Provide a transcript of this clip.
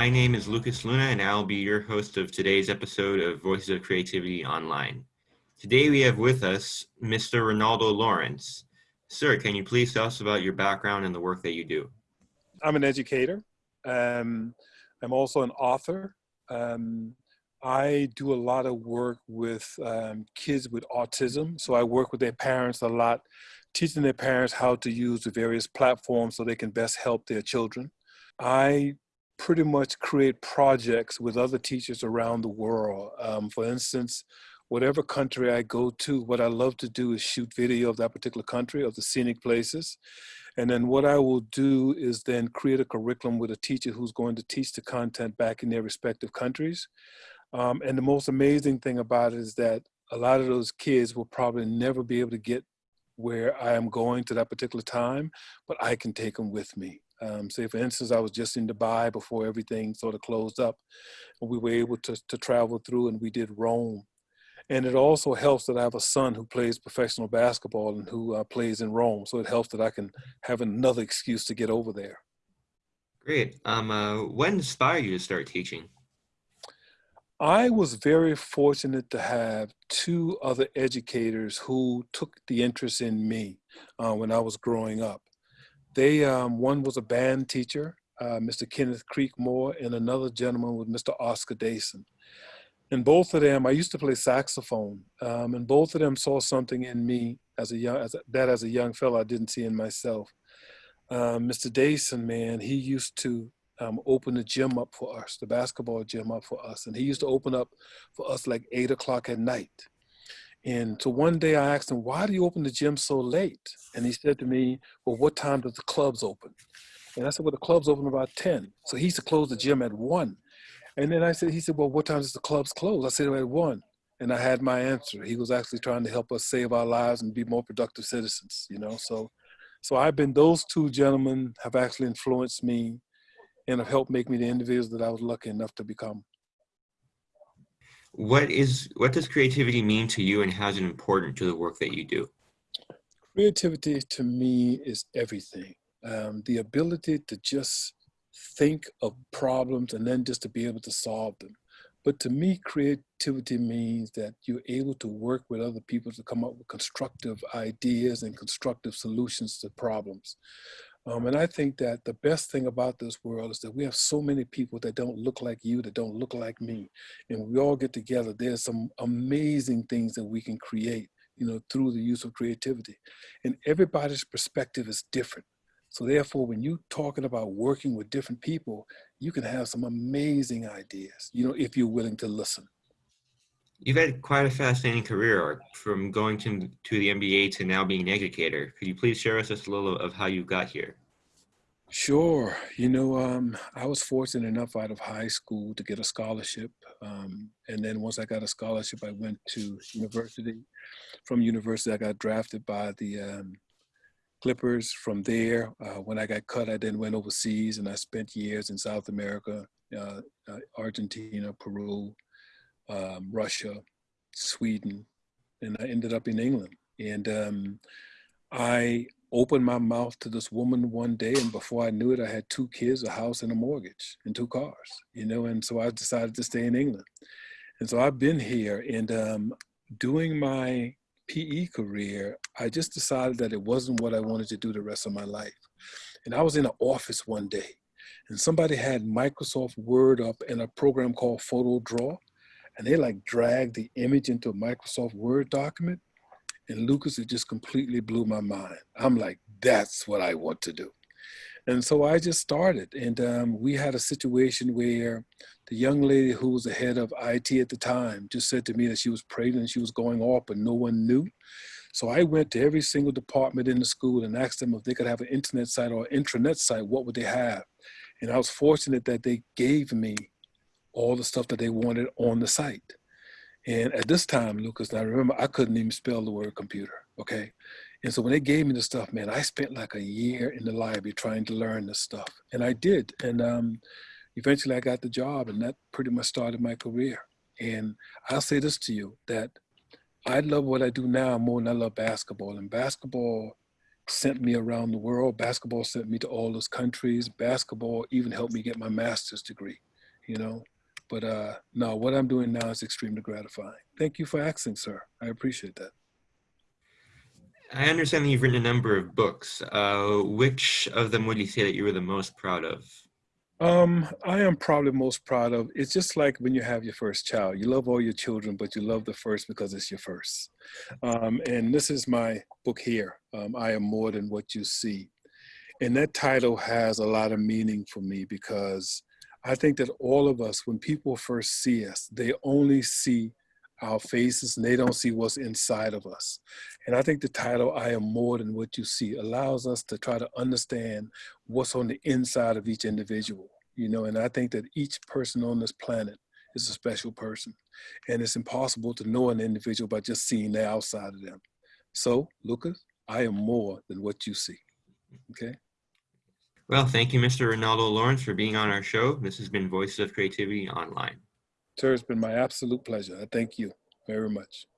My name is Lucas Luna, and I'll be your host of today's episode of Voices of Creativity Online. Today we have with us Mr. Ronaldo Lawrence. Sir, can you please tell us about your background and the work that you do? I'm an educator. Um, I'm also an author. Um, I do a lot of work with um, kids with autism. So I work with their parents a lot, teaching their parents how to use the various platforms so they can best help their children. I pretty much create projects with other teachers around the world. Um, for instance, whatever country I go to, what I love to do is shoot video of that particular country, of the scenic places. And then what I will do is then create a curriculum with a teacher who's going to teach the content back in their respective countries. Um, and the most amazing thing about it is that a lot of those kids will probably never be able to get where I am going to that particular time, but I can take them with me. Um, say, for instance, I was just in Dubai before everything sort of closed up, and we were able to, to travel through and we did Rome. And it also helps that I have a son who plays professional basketball and who uh, plays in Rome. So it helps that I can have another excuse to get over there. Great. Um, uh, what inspired you to start teaching? I was very fortunate to have two other educators who took the interest in me uh, when I was growing up. They, um, one was a band teacher, uh, Mr. Kenneth Creekmore, and another gentleman was Mr. Oscar Dason. And both of them, I used to play saxophone, um, and both of them saw something in me as a young, as a, that as a young fellow I didn't see in myself. Um, Mr. Dason, man, he used to um, open the gym up for us, the basketball gym up for us. And he used to open up for us like eight o'clock at night. And so one day I asked him, why do you open the gym so late? And he said to me, well, what time does the clubs open? And I said, well, the clubs open about 10. So he used to close the gym at one. And then I said, he said, well, what time does the clubs close? I said, at one. And I had my answer. He was actually trying to help us save our lives and be more productive citizens, you know? So, so I've been, those two gentlemen have actually influenced me and have helped make me the individual that I was lucky enough to become. What is what does creativity mean to you and how is it important to the work that you do? Creativity to me is everything. Um, the ability to just think of problems and then just to be able to solve them. But to me, creativity means that you're able to work with other people to come up with constructive ideas and constructive solutions to problems. Um, and I think that the best thing about this world is that we have so many people that don't look like you, that don't look like me. And we all get together, there's some amazing things that we can create, you know, through the use of creativity. And everybody's perspective is different. So therefore, when you're talking about working with different people, you can have some amazing ideas, you know, if you're willing to listen. You've had quite a fascinating career from going to, to the NBA to now being an educator. Could you please share with us a little of how you got here? Sure. You know, um, I was fortunate enough out of high school to get a scholarship. Um, and then once I got a scholarship, I went to university. From university, I got drafted by the um, Clippers. From there, uh, when I got cut, I then went overseas and I spent years in South America, uh, uh, Argentina, Peru, um, Russia, Sweden, and I ended up in England. And um, I opened my mouth to this woman one day, and before I knew it, I had two kids, a house, and a mortgage, and two cars. You know, and so I decided to stay in England. And so I've been here, and um, doing my PE career, I just decided that it wasn't what I wanted to do the rest of my life. And I was in an office one day, and somebody had Microsoft Word up and a program called Photo Draw and they like dragged the image into a Microsoft Word document. And Lucas, it just completely blew my mind. I'm like, that's what I want to do. And so I just started. And um, we had a situation where the young lady who was the head of IT at the time just said to me that she was pregnant and she was going off, but no one knew. So I went to every single department in the school and asked them if they could have an internet site or intranet site, what would they have? And I was fortunate that they gave me all the stuff that they wanted on the site. And at this time, Lucas, I remember I couldn't even spell the word computer, okay? And so when they gave me the stuff, man, I spent like a year in the library trying to learn this stuff. And I did. And um, eventually I got the job and that pretty much started my career. And I'll say this to you, that I love what I do now more than I love basketball. And basketball sent me around the world. Basketball sent me to all those countries. Basketball even helped me get my master's degree, you know. But uh, no, what I'm doing now is extremely gratifying. Thank you for asking, sir. I appreciate that. I understand that you've written a number of books. Uh, which of them would you say that you were the most proud of? Um, I am probably most proud of. It's just like when you have your first child. You love all your children, but you love the first because it's your first. Um, and this is my book here. Um, I am more than what you see, and that title has a lot of meaning for me because I think that all of us, when people first see us, they only see our faces and they don't see what's inside of us. And I think the title, I Am More Than What You See, allows us to try to understand what's on the inside of each individual, you know, and I think that each person on this planet is a special person. And it's impossible to know an individual by just seeing the outside of them. So, Lucas, I am more than what you see. Okay. Well, thank you, Mr. Ronaldo Lawrence, for being on our show. This has been Voices of Creativity Online. Sir, it's been my absolute pleasure. I thank you very much.